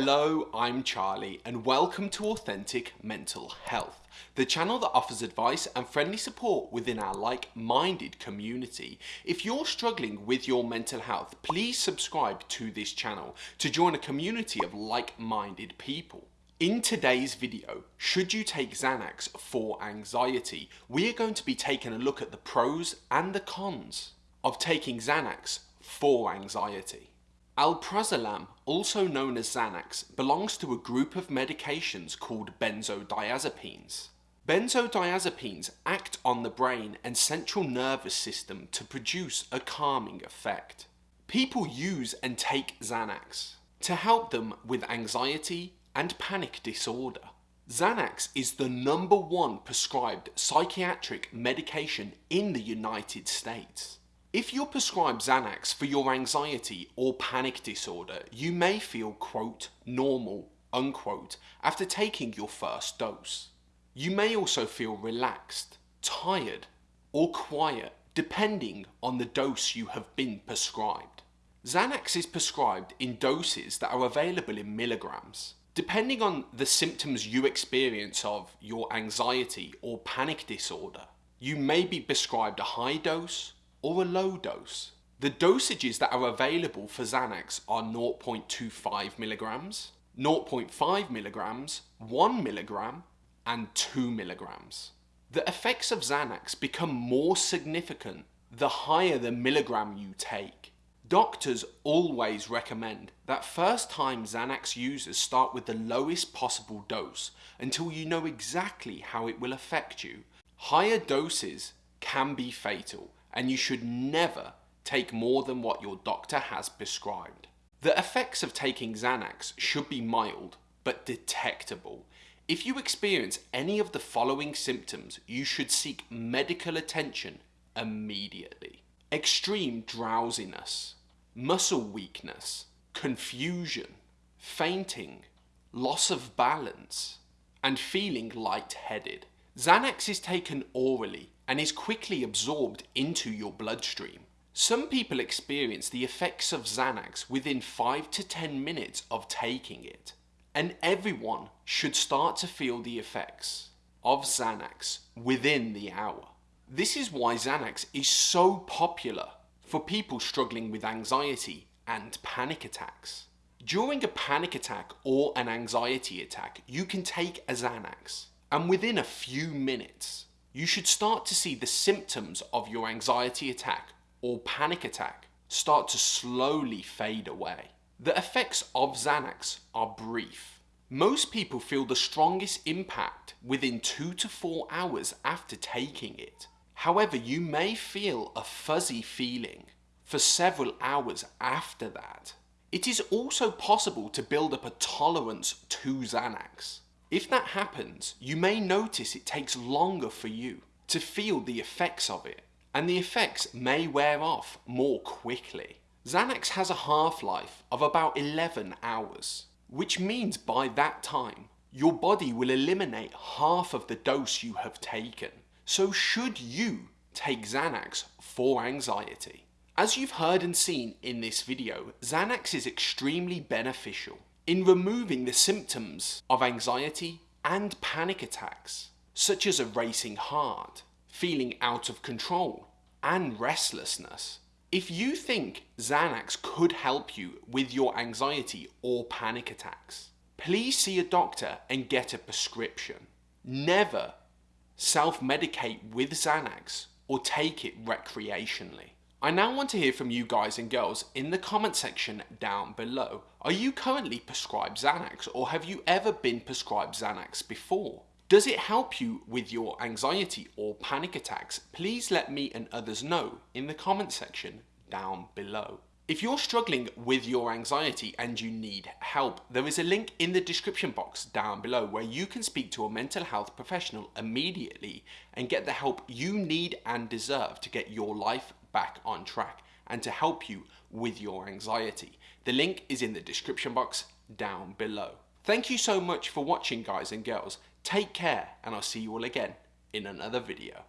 Hello, I'm Charlie and welcome to Authentic Mental Health, the channel that offers advice and friendly support within our like-minded community. If you're struggling with your mental health, please subscribe to this channel to join a community of like-minded people. In today's video, should you take Xanax for anxiety, we are going to be taking a look at the pros and the cons of taking Xanax for anxiety. Alprazolam, also known as Xanax, belongs to a group of medications called benzodiazepines. Benzodiazepines act on the brain and central nervous system to produce a calming effect. People use and take Xanax to help them with anxiety and panic disorder. Xanax is the number one prescribed psychiatric medication in the United States. If you're prescribed Xanax for your anxiety or panic disorder, you may feel quote normal unquote after taking your first dose. You may also feel relaxed, tired or quiet depending on the dose you have been prescribed. Xanax is prescribed in doses that are available in milligrams. Depending on the symptoms you experience of your anxiety or panic disorder, you may be prescribed a high dose or a low dose. The dosages that are available for Xanax are 0.25 milligrams, 0.5 milligrams, 1 milligram, and 2 milligrams. The effects of Xanax become more significant the higher the milligram you take. Doctors always recommend that first time Xanax users start with the lowest possible dose until you know exactly how it will affect you. Higher doses can be fatal and you should never take more than what your doctor has prescribed. The effects of taking Xanax should be mild but detectable. If you experience any of the following symptoms, you should seek medical attention immediately. Extreme drowsiness, muscle weakness, confusion, fainting, loss of balance, and feeling lightheaded. Xanax is taken orally and is quickly absorbed into your bloodstream. Some people experience the effects of Xanax within 5 to 10 minutes of taking it, and everyone should start to feel the effects of Xanax within the hour. This is why Xanax is so popular for people struggling with anxiety and panic attacks. During a panic attack or an anxiety attack, you can take a Xanax and within a few minutes, you should start to see the symptoms of your anxiety attack or panic attack start to slowly fade away. The effects of Xanax are brief. Most people feel the strongest impact within 2 to 4 hours after taking it. However, you may feel a fuzzy feeling for several hours after that. It is also possible to build up a tolerance to Xanax. If that happens, you may notice it takes longer for you to feel the effects of it, and the effects may wear off more quickly. Xanax has a half-life of about 11 hours, which means by that time, your body will eliminate half of the dose you have taken. So should you take Xanax for anxiety? As you've heard and seen in this video, Xanax is extremely beneficial in removing the symptoms of anxiety and panic attacks, such as a racing heart, feeling out of control, and restlessness. If you think Xanax could help you with your anxiety or panic attacks, please see a doctor and get a prescription. Never self-medicate with Xanax or take it recreationally. I now want to hear from you guys and girls in the comment section down below. Are you currently prescribed Xanax or have you ever been prescribed Xanax before? Does it help you with your anxiety or panic attacks? Please let me and others know in the comment section down below. If you're struggling with your anxiety and you need help, there is a link in the description box down below where you can speak to a mental health professional immediately and get the help you need and deserve to get your life back on track and to help you with your anxiety. The link is in the description box down below. Thank you so much for watching guys and girls. Take care and I'll see you all again in another video.